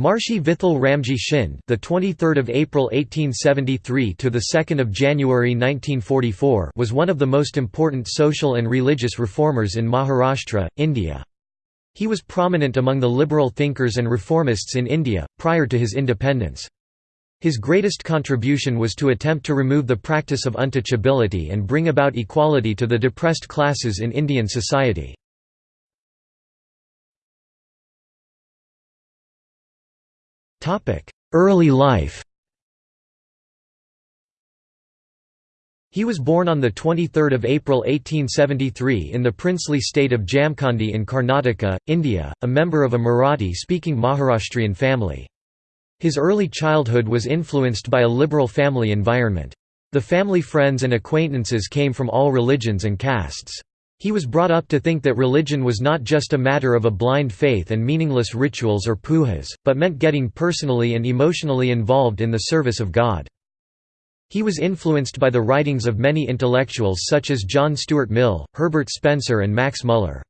Maharshi Vithal Ramji Shind, the 23rd of April 1873 to the 2nd of January 1944, was one of the most important social and religious reformers in Maharashtra, India. He was prominent among the liberal thinkers and reformists in India prior to his independence. His greatest contribution was to attempt to remove the practice of untouchability and bring about equality to the depressed classes in Indian society. Early life He was born on 23 April 1873 in the princely state of Jamkhandi in Karnataka, India, a member of a Marathi-speaking Maharashtrian family. His early childhood was influenced by a liberal family environment. The family friends and acquaintances came from all religions and castes. He was brought up to think that religion was not just a matter of a blind faith and meaningless rituals or pujas, but meant getting personally and emotionally involved in the service of God. He was influenced by the writings of many intellectuals such as John Stuart Mill, Herbert Spencer and Max Muller.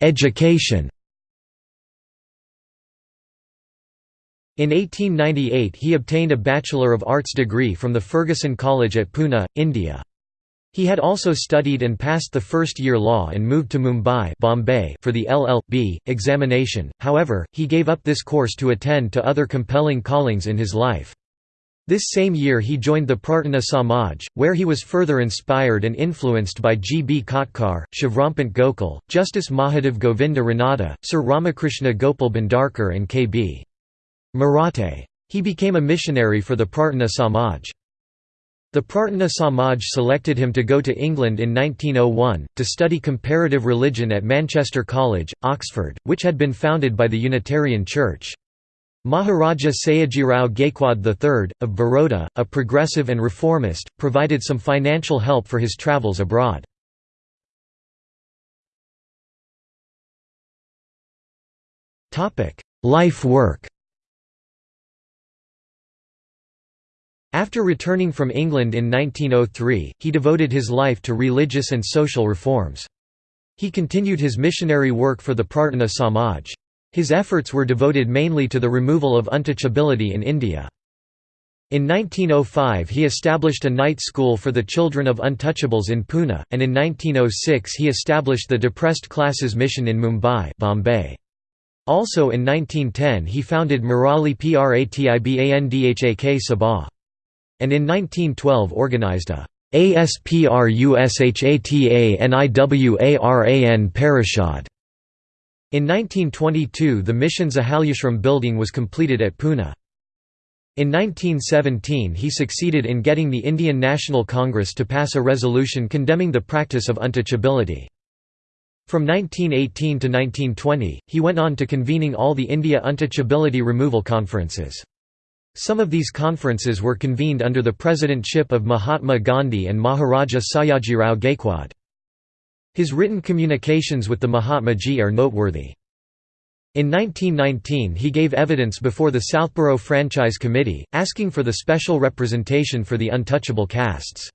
Education In 1898 he obtained a Bachelor of Arts degree from the Fergusson College at Pune, India. He had also studied and passed the first year law and moved to Mumbai Bombay for the LL.B. examination, however, he gave up this course to attend to other compelling callings in his life. This same year he joined the Prarthana Samaj, where he was further inspired and influenced by G. B. Kotkar, Shivrampant Gokhale, Justice Mahadev Govinda Ranade, Sir Ramakrishna Gopal Bhandarkar and K. B. Marathe. He became a missionary for the Prarthana Samaj. The Prarthana Samaj selected him to go to England in 1901, to study comparative religion at Manchester College, Oxford, which had been founded by the Unitarian Church. Maharaja Sayajirao Gaikwad III, of Baroda, a progressive and reformist, provided some financial help for his travels abroad. Life work After returning from England in 1903, he devoted his life to religious and social reforms. He continued his missionary work for the Prarthana Samaj. His efforts were devoted mainly to the removal of untouchability in India. In 1905 he established a night school for the children of untouchables in Pune, and in 1906 he established the Depressed Classes Mission in Mumbai Bombay. Also in 1910 he founded Murali Pratibandhak Sabha and in 1912 organized a ASPRUSHATANIWARAN Parishad. In 1922 the mission's Ahalyashram building was completed at Pune. In 1917 he succeeded in getting the Indian National Congress to pass a resolution condemning the practice of untouchability. From 1918 to 1920, he went on to convening all the India untouchability removal conferences. Some of these conferences were convened under the presidentship of Mahatma Gandhi and Maharaja Sayajirao Gaikwad. His written communications with the Mahatmaji are noteworthy. In 1919 he gave evidence before the Southborough Franchise Committee, asking for the special representation for the untouchable castes.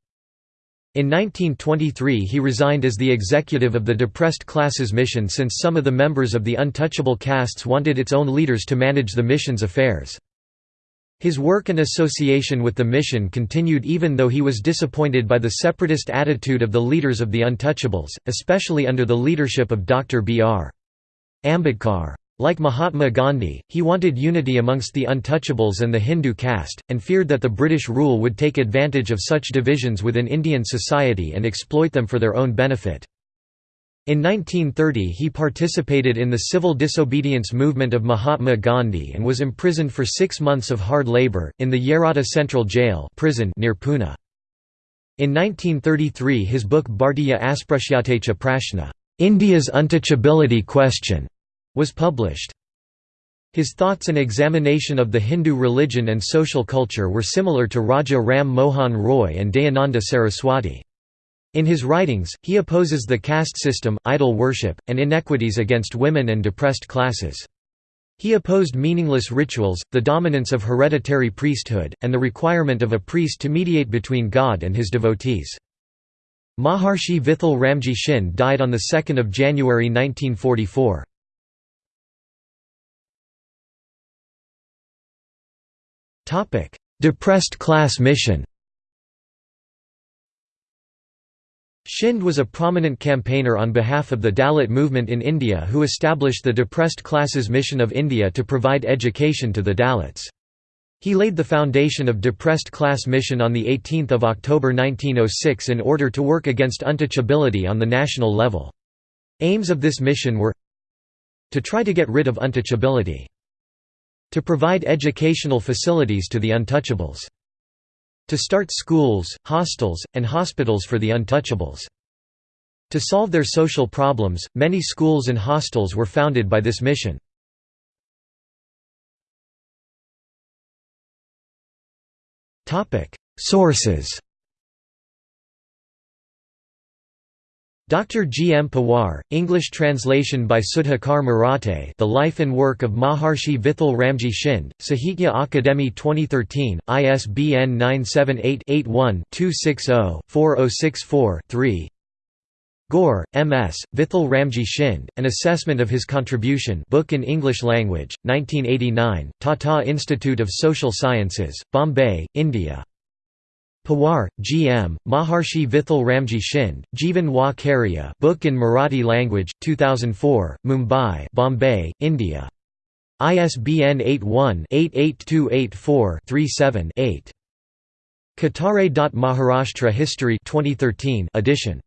In 1923 he resigned as the executive of the Depressed Classes Mission since some of the members of the untouchable castes wanted its own leaders to manage the mission's affairs. His work and association with the mission continued even though he was disappointed by the separatist attitude of the leaders of the Untouchables, especially under the leadership of Dr. B.R. Ambedkar. Like Mahatma Gandhi, he wanted unity amongst the Untouchables and the Hindu caste, and feared that the British rule would take advantage of such divisions within Indian society and exploit them for their own benefit. In 1930 he participated in the civil disobedience movement of Mahatma Gandhi and was imprisoned for six months of hard labour, in the Yerawada Central Jail prison near Pune. In 1933 his book Bhartiya Asprushyatescha Prashna India's Untouchability Question was published. His thoughts and examination of the Hindu religion and social culture were similar to Raja Ram Mohan Roy and Dayananda Saraswati. In his writings, he opposes the caste system, idol worship, and inequities against women and depressed classes. He opposed meaningless rituals, the dominance of hereditary priesthood, and the requirement of a priest to mediate between God and his devotees. Maharshi Vithal Ramji Shind died on 2 January 1944. Depressed class mission Shind was a prominent campaigner on behalf of the Dalit movement in India who established the Depressed Classes Mission of India to provide education to the Dalits. He laid the foundation of Depressed Class Mission on 18 October 1906 in order to work against untouchability on the national level. Aims of this mission were to try to get rid of untouchability, to provide educational facilities to the untouchables, to start schools, hostels, and hospitals for the untouchables. To solve their social problems, many schools and hostels were founded by this mission. Sources Dr. G. M. Pawar, English translation by Sudhakar Marathe The Life and Work of Maharshi Vithal Ramji Shind, Sahitya Akademi 2013, ISBN 978-81-260-4064-3 Gore, M.S., Vithal Ramji Shind, An Assessment of His Contribution book in English language, 1989, Tata Institute of Social Sciences, Bombay, India. Pawar, G. M., Maharshi Vithal Ramji Shind, Jivan wa Karya book in Marathi language, 2004, Mumbai Bombay, India. ISBN 81-88284-37-8. Katare. Maharashtra History 2013 edition.